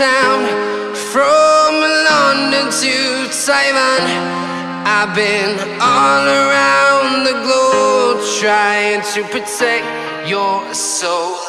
town, from London to Taiwan. I've been all around the globe trying to protect your soul.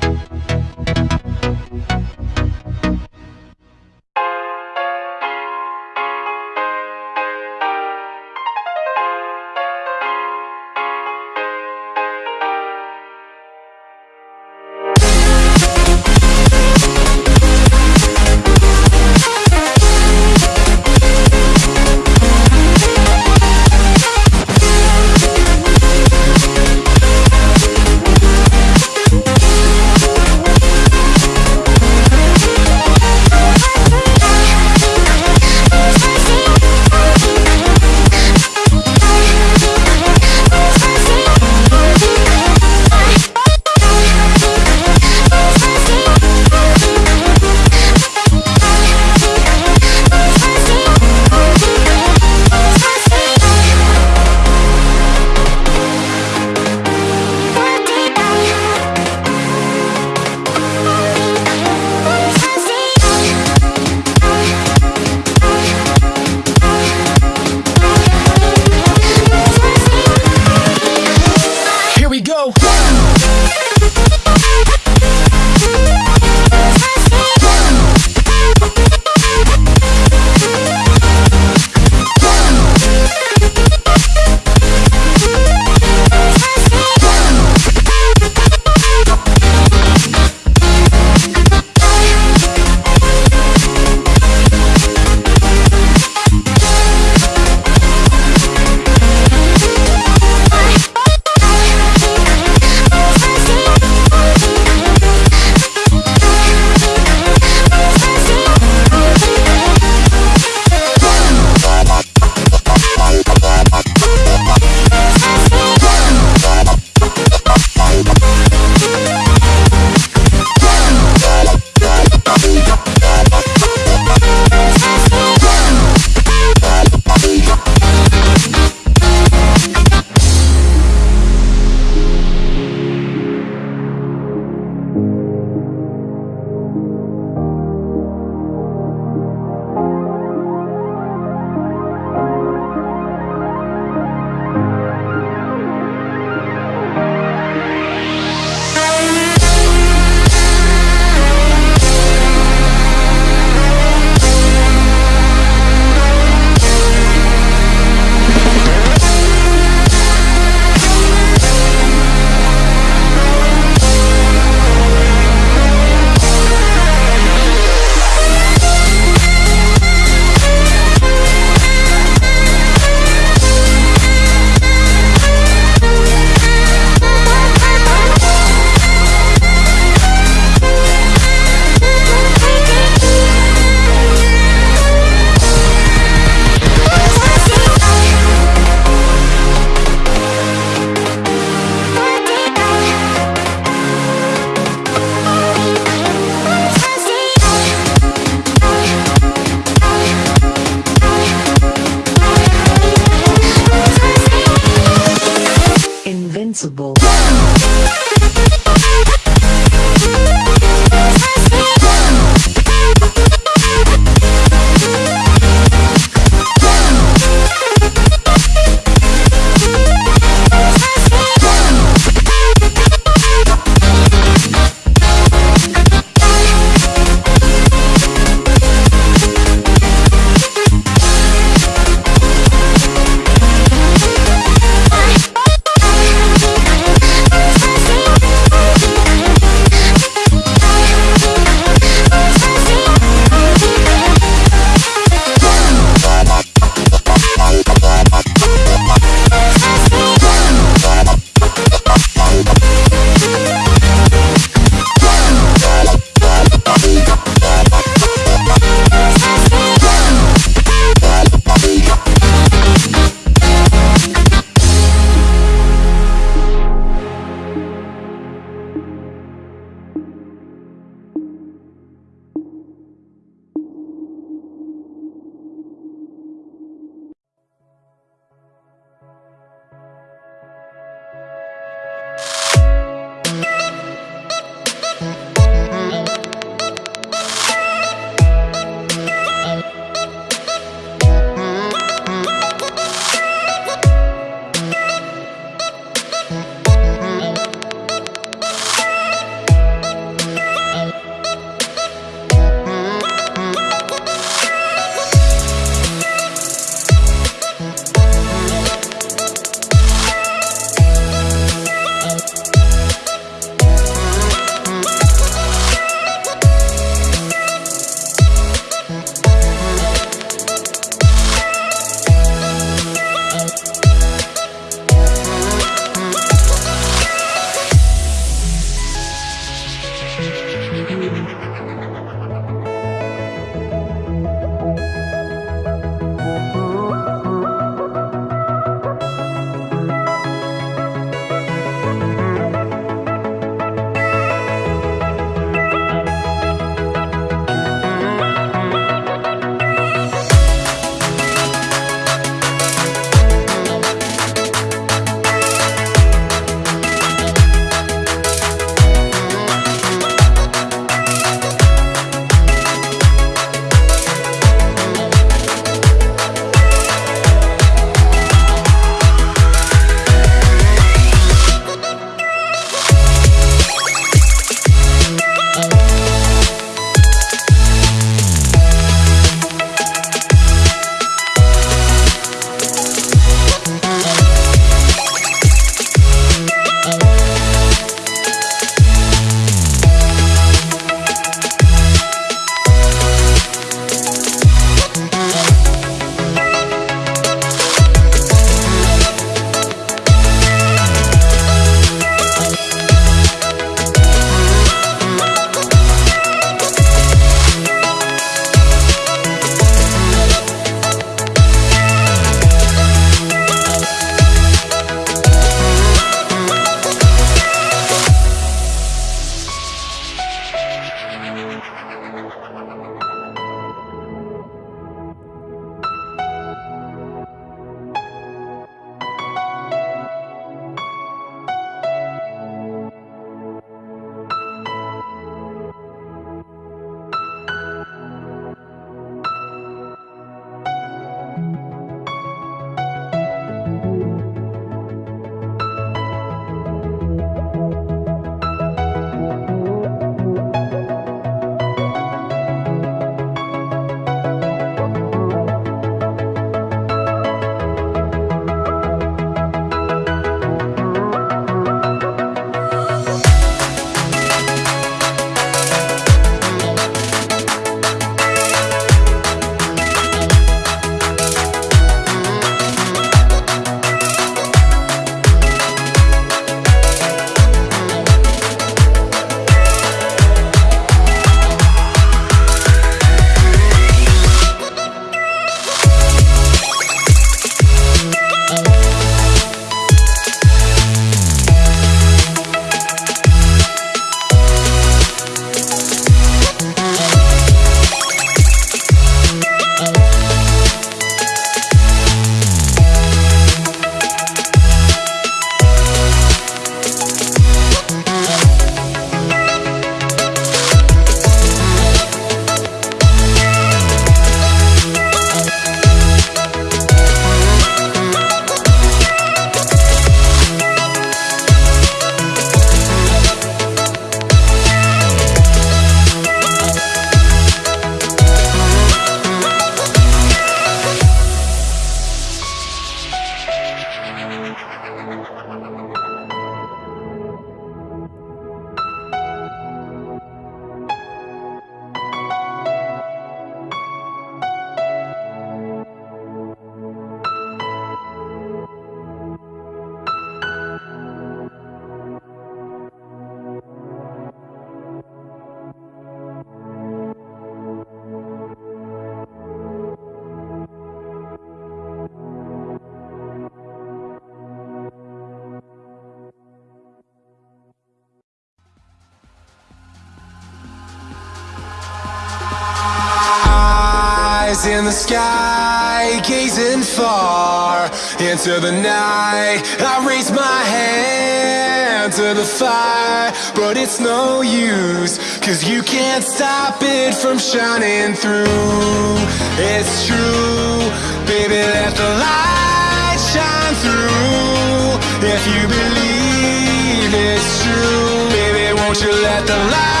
Into the night. I raise my hand to the fire, but it's no use, cause you can't stop it from shining through. It's true, baby, let the light shine through. If you believe it's true, baby, won't you let the light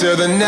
into the night.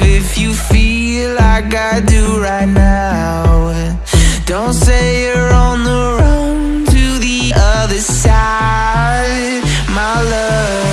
if you feel like I do right now. Don't say you're on the run to the other side, my love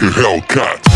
Like a Hellcat.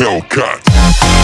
Hellcat.